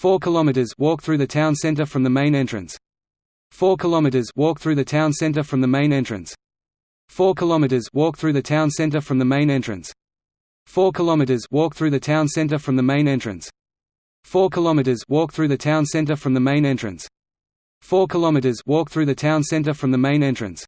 4 kilometers walk through the town center from the main entrance. 4 kilometers walk through the town center from the main entrance. 4 kilometers walk through the town center from the main entrance. 4 kilometers walk through the town center from the main entrance. 4 kilometers walk through the town center from the main entrance. 4 kilometers walk through the town center from the main entrance.